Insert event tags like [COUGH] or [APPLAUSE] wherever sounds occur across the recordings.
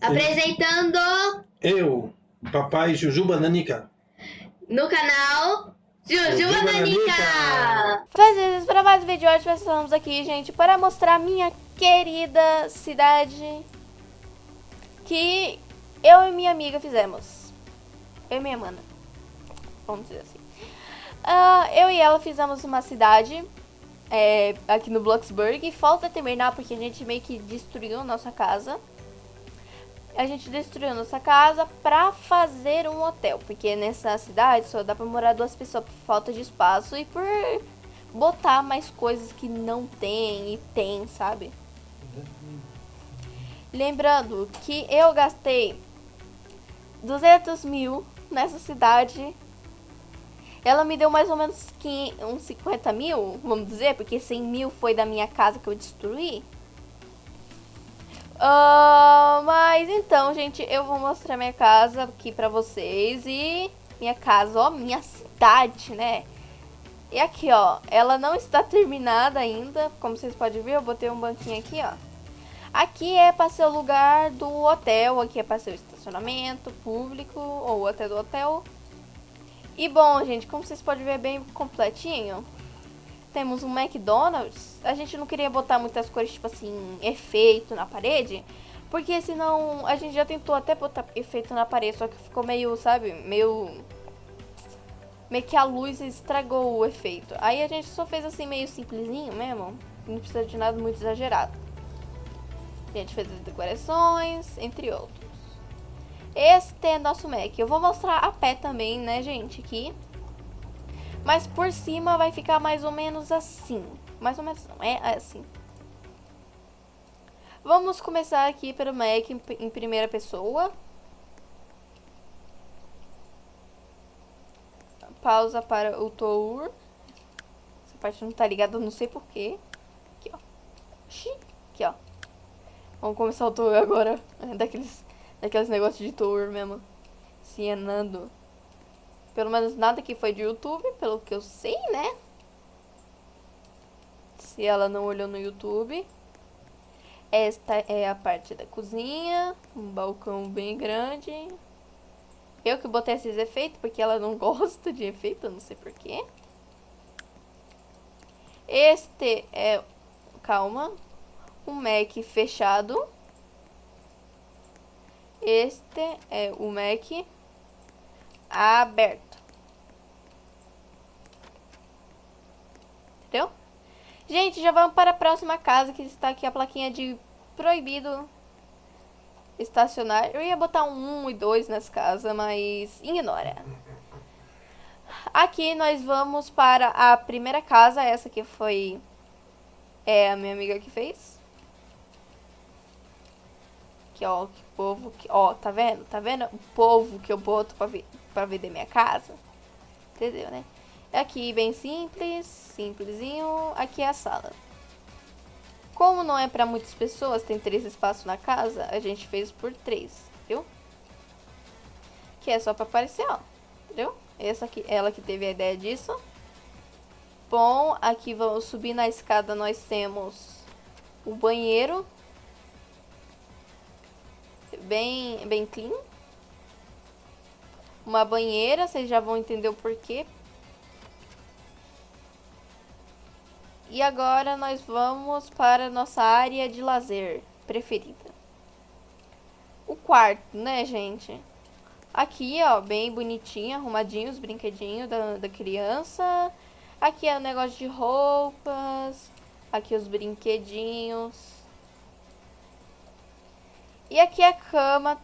Apresentando Eu, papai Jujuba Nanica. no canal Jujuba Nanica. Nanica. Fazendo para mais um vídeo hoje nós estamos aqui, gente, para mostrar minha querida cidade que eu e minha amiga fizemos. Eu e minha mana. Vamos dizer assim. Ah, eu e ela fizemos uma cidade é, aqui no Bloxburg. E falta terminar porque a gente meio que destruiu nossa casa. A gente destruiu nossa casa pra fazer um hotel. Porque nessa cidade só dá pra morar duas pessoas por falta de espaço e por botar mais coisas que não tem e tem, sabe? Lembrando que eu gastei 200 mil nessa cidade. Ela me deu mais ou menos 500, uns 50 mil, vamos dizer, porque 100 mil foi da minha casa que eu destruí. Ah, mas então, gente, eu vou mostrar minha casa aqui pra vocês e minha casa, ó, minha cidade, né? E aqui, ó, ela não está terminada ainda, como vocês podem ver, eu botei um banquinho aqui, ó. Aqui é para ser o lugar do hotel, aqui é para ser o estacionamento público ou até do hotel. E bom, gente, como vocês podem ver bem completinho, temos um McDonald's. A gente não queria botar muitas cores, tipo assim, efeito na parede, porque senão a gente já tentou até botar efeito na parede, só que ficou meio, sabe, meio meio que a luz estragou o efeito. Aí a gente só fez assim meio simplesinho mesmo, não precisa de nada muito exagerado. A gente fez as decorações, entre outros. Este é nosso Mac. Eu vou mostrar a pé também, né, gente, aqui. Mas por cima vai ficar mais ou menos assim. Mais ou menos não, é assim. Vamos começar aqui pelo Mac em, primeira pessoa. Pausa para o tour. Essa parte não tá ligada, não sei porquê. Aqui, ó. Aqui, ó. Vamos começar o tour agora. [LAUGHS] Daqueles, daqueles negócios de tour mesmo. Cienando. Pelo menos nada que foi de YouTube, pelo que eu sei, né? Se ela não olhou no YouTube. Esta é a parte da cozinha. Um balcão bem grande. Eu que botei esses efeitos, porque ela não [LAUGHS] gosta de efeito, não sei porquê. Este é... Calma. Um Mac fechado. Este é o Mac aberto. Entendeu? Gente, já vamos para a próxima casa, que está aqui a plaquinha de proibido estacionar. Eu ia botar um 1 e 2 nessa casa, mas ignora. Aqui nós vamos para a primeira casa, essa que foi é, a minha amiga que fez. Aqui, ó, que povo que, ó, tá vendo? Tá vendo o povo que eu boto pra, ver, pra vender minha casa? Entendeu, né? Aqui bem simples, simplesinho. Aqui é a sala. Como não é para muitas pessoas, tem três espaços na casa, a gente fez por três, viu? Que é só para aparecer, ó, entendeu? Essa aqui, ela que teve a ideia disso. Bom, aqui vamos subir na escada, nós temos o banheiro. Bem, bem clean. Uma banheira, vocês já vão entender o porquê. E agora nós vamos para a nossa área de lazer preferida. O quarto, né, gente? Aqui, ó, bem bonitinho, arrumadinho os brinquedinhos da, da criança. Aqui é o negócio de roupas. Aqui os brinquedinhos. E aqui é a cama,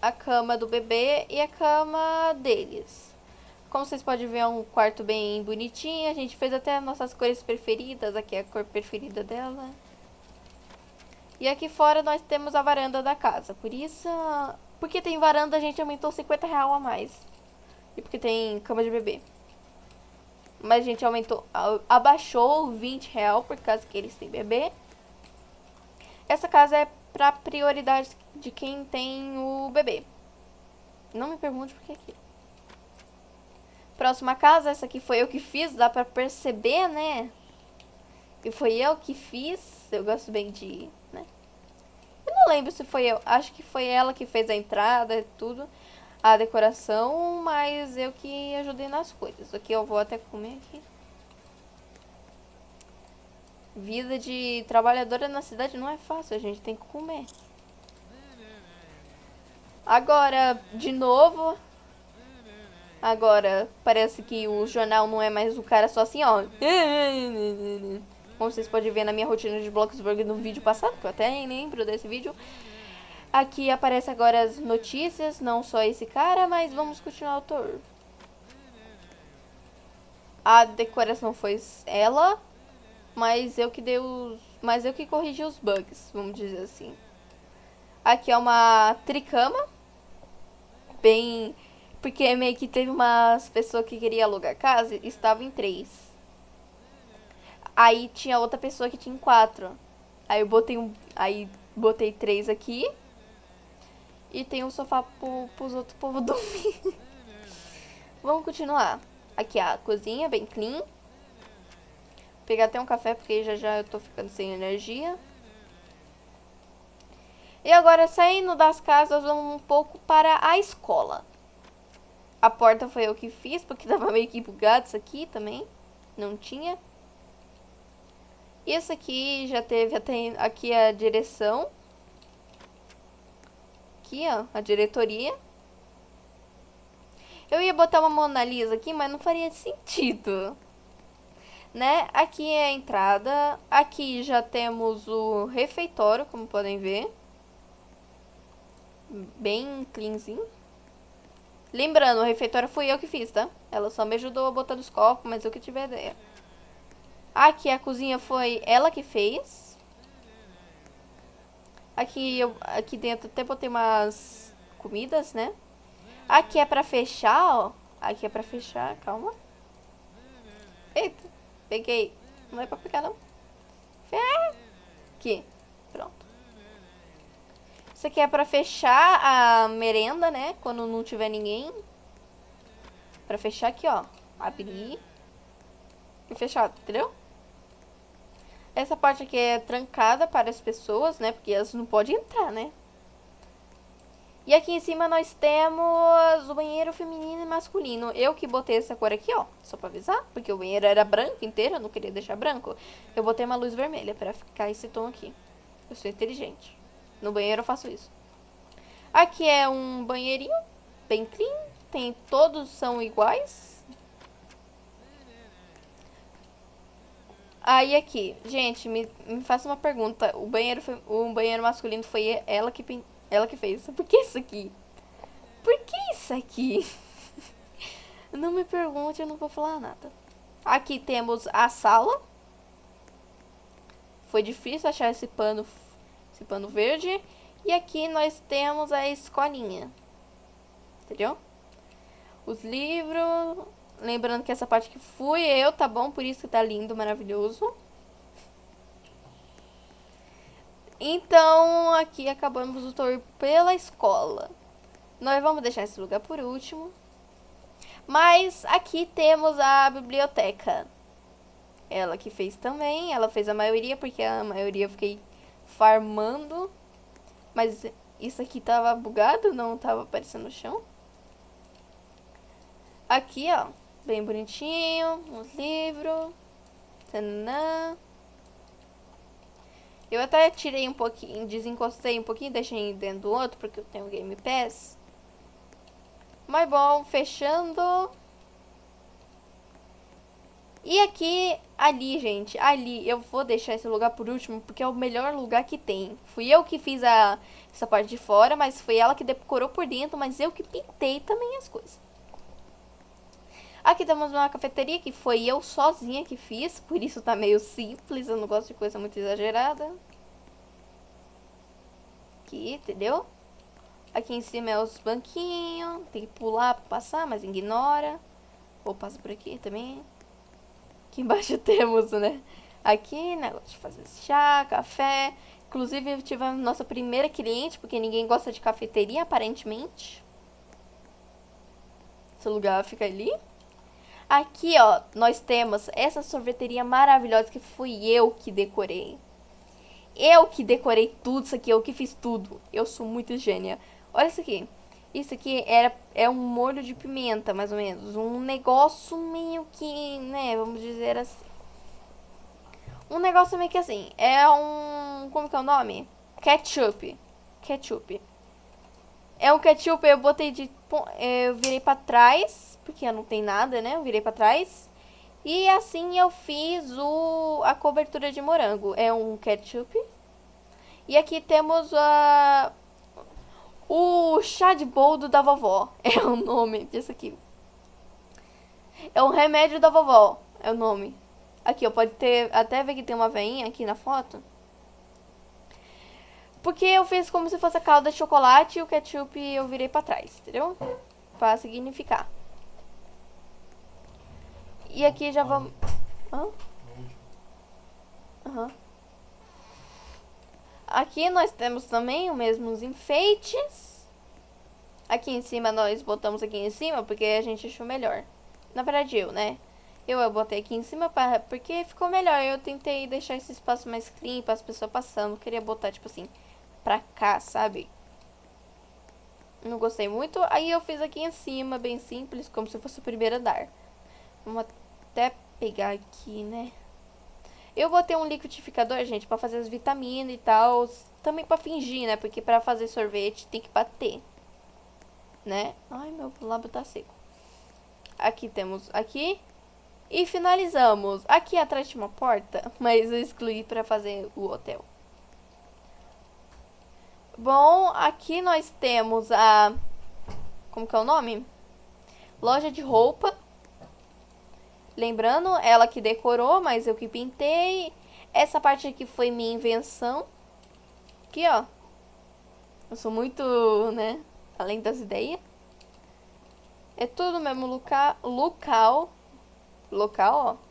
a cama do bebê e a cama deles. Como vocês podem ver, é um quarto bem bonitinho. A gente fez até nossas cores preferidas. Aqui é a cor preferida dela. E aqui fora nós temos a varanda da casa. Por isso, porque tem varanda, a gente aumentou 50 real a mais. E porque tem cama de bebê. Mas a gente aumentou, abaixou 20 real por causa que eles têm bebê. Essa casa é pra prioridade de quem tem o bebê. Não me pergunte por que aqui. Próxima casa, essa aqui foi eu que fiz, dá pra perceber, né? Que foi eu que fiz, eu gosto bem de, né? Eu não lembro se foi eu. Acho que foi ela que fez a entrada e tudo. A decoração, mas eu que ajudei nas coisas. Aqui eu vou até comer aqui. Vida de trabalhadora na cidade não é fácil, a gente tem que comer. Agora, de novo. Agora, parece que o jornal não é mais o cara só assim, ó. Como vocês podem ver na minha rotina de Bloxburg no vídeo passado, que eu até nem lembro desse vídeo. Aqui aparece agora as notícias, não só esse cara, mas vamos continuar o tour. A decoração foi ela, mas eu que dei os, mas eu que corrigi os bugs, vamos dizer assim. Aqui é uma tricama, bem, porque meio que teve umas pessoas que queria alugar casa, estava em três. Aí tinha outra pessoa que tinha quatro. Aí eu botei um, aí botei três aqui. E tem um sofá pro, pros outros [LAUGHS] povos dormir. Vamos continuar. Aqui a cozinha, bem clean pegar até um café, porque já já eu tô ficando sem energia. E agora, saindo das casas, vamos um pouco para a escola. A porta foi eu que fiz, porque [LAUGHS] tava meio que bugado isso aqui também. Não tinha. Isso aqui já teve até aqui a direção. Aqui, ó, a diretoria. Eu ia botar uma Mona Lisa aqui, mas não faria [LAUGHS] sentido né? Aqui é a entrada. Aqui já temos o refeitório, como podem ver. Bem cleanzinho. Lembrando, o refeitório fui eu que fiz, tá? Ela só me ajudou a botar os copos, mas eu que tive a ideia. Aqui a cozinha foi ela que fez. Aqui, eu, aqui dentro até botei umas comidas, né? Aqui é pra fechar, ó. Aqui é pra fechar, calma. Eita. Peguei. Não é pra pegar, não. Aqui. Pronto. Isso aqui é pra fechar a merenda, né? Quando não tiver ninguém. Pra fechar aqui, ó. Abrir. E fechar, entendeu? Essa parte aqui é trancada para as pessoas, né? Porque elas não podem entrar, né? E aqui em cima nós temos o banheiro feminino e masculino. Eu que botei essa cor aqui, ó, só pra avisar, porque o banheiro era branco inteiro, eu não queria deixar branco. Eu botei uma luz vermelha pra ficar esse tom aqui. Eu sou inteligente. No banheiro eu faço isso. Aqui é um banheirinho, bem clean. Tem, todos são iguais. Aí aqui, gente, me, me faça uma pergunta. O banheiro, o banheiro masculino foi ela que ela que fez. Por que isso aqui? Por que isso aqui? [LAUGHS] não me pergunte, eu não vou falar nada. Aqui temos a sala. Foi difícil achar esse pano, esse pano verde. E aqui nós temos a escolinha. Entendeu? Os livros. Lembrando que essa parte que fui eu, tá bom? Por isso que tá lindo, maravilhoso. Então, aqui acabamos o tour pela escola. Nós vamos deixar esse lugar por último. Mas aqui temos a biblioteca. Ela que fez também. Ela fez a maioria, porque a maioria eu fiquei farmando. Mas isso aqui tava bugado, não tava aparecendo no chão. Aqui, ó. Bem bonitinho. Uns livros. Tanã. Eu até tirei um pouquinho, desencostei um pouquinho, deixei dentro do outro, porque eu tenho Game Pass. Mas bom, fechando. E aqui, ali, gente, ali, eu vou deixar esse lugar por último, porque é o melhor lugar que tem. Fui eu que fiz a, essa parte de fora, mas foi ela que decorou por dentro, mas eu que pintei também as coisas. Aqui temos uma cafeteria que foi eu sozinha que fiz, por isso tá meio simples, eu não gosto de coisa muito exagerada. Aqui, entendeu? Aqui em cima é os banquinhos, tem que pular pra passar, mas ignora. Ou passa por aqui também. Aqui embaixo [LAUGHS] temos, né? Aqui, negócio de fazer chá, café. Inclusive, tivemos nossa primeira cliente, porque ninguém gosta de cafeteria, aparentemente. Esse lugar fica ali. Aqui, ó, nós temos essa sorveteria maravilhosa que fui eu que decorei. eu que decorei tudo isso aqui, eu que fiz tudo. Eu sou muito gênia. Olha isso aqui. Isso aqui era, é um molho de pimenta, mais ou menos. Um negócio meio que, né, vamos dizer assim. Um negócio meio que assim. É um. Como que é o nome? Ketchup. Ketchup. É um ketchup, eu botei de. Eu virei pra trás. Porque não tem nada, né? Eu virei pra trás. E assim eu fiz o, a cobertura de morango. É um ketchup. E aqui temos a. O chá de boldo da vovó. É o nome disso aqui. É o remédio da vovó. É o nome. Aqui, ó, pode ter... Até ver que tem uma veinha aqui na foto. Porque eu fiz como se fosse a calda de chocolate e o ketchup eu virei pra trás, entendeu? Pra significar. E aqui já vamos... Hã? Aham. Uhum. Aqui nós temos também os mesmos enfeites. Aqui em cima nós botamos aqui em cima porque a gente achou melhor. Na verdade eu, né? Eu, eu botei aqui em cima pra, porque ficou melhor. Eu tentei deixar esse espaço mais clean para as pessoas passando. Queria botar, tipo assim, pra cá, sabe? Não gostei muito. Aí eu fiz aqui em cima, bem simples, como se fosse o primeiro andar. Vamos até pegar aqui, né? Eu botei um liquidificador, gente, pra fazer as vitaminas e tal. Também pra fingir, né? Porque pra fazer sorvete tem que bater. Né? Ai, meu lábio tá seco. Aqui temos aqui e finalizamos. Aqui atrás tinha uma porta, [LAUGHS] mas eu excluí para fazer o hotel. Bom, aqui nós temos a... Como que é o nome? Loja de roupa. Lembrando, ela que decorou, mas eu que pintei. Essa parte aqui foi minha invenção. Aqui, ó. Eu sou muito, né, além das ideias. É tudo mesmo local, local local, ó.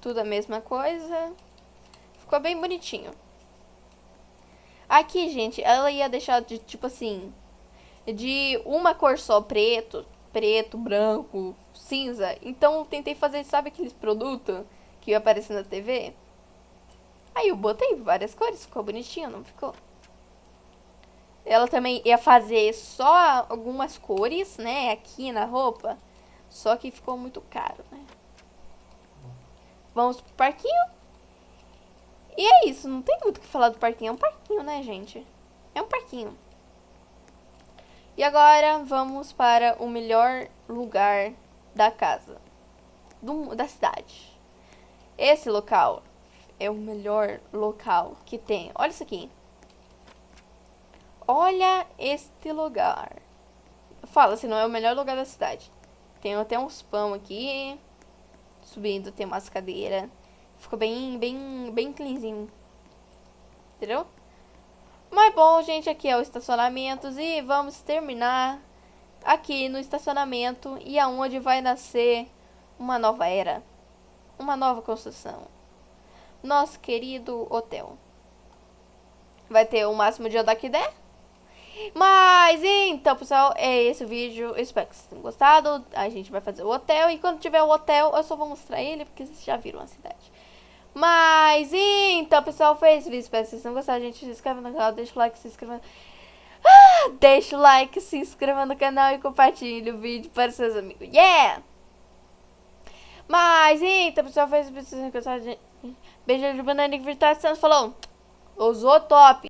Tudo a mesma coisa. Ficou bem bonitinho. Aqui, gente, ela ia deixar de, tipo assim, de uma cor só, preto, preto, branco, cinza. Então, tentei fazer, sabe aqueles produtos que ia aparecer na TV? Aí eu botei várias cores, ficou bonitinho, não ficou? Ela também ia fazer só algumas cores, né, aqui na roupa. Só que ficou muito caro, né? Vamos pro parquinho. E é isso, não tem muito o que falar do parquinho. É um parquinho, né, gente? É um parquinho. E agora vamos para o melhor lugar da casa. Do, da cidade. Esse local é o melhor local que tem. Olha isso aqui. Olha este lugar. Fala se não é o melhor lugar da cidade. Tem até uns pão aqui. Subindo, tem umas cadeiras. Ficou bem, bem, bem cleanzinho. Entendeu? Mas bom, gente, aqui é o estacionamento. E vamos terminar aqui no estacionamento. E aonde vai nascer uma nova era. Uma nova construção. Nosso querido hotel. Vai ter o máximo de andar que der. Mas então, pessoal, é esse o vídeo. Eu espero que vocês tenham gostado. A gente vai fazer o hotel. E quando tiver o hotel, eu só vou mostrar ele, porque vocês já viram a cidade. Mas então, pessoal, foi esse vídeo. Espero que vocês tenham gostado. Gente, se inscreva no canal, deixa o like, se inscreva. Ah, deixa o like, se inscreva no canal e compartilhe o vídeo para seus amigos. Yeah! Mas então, pessoal, foi esse vídeo. Se vocês tenham gostado. Beijo de banana virtual. Falou. Usou top.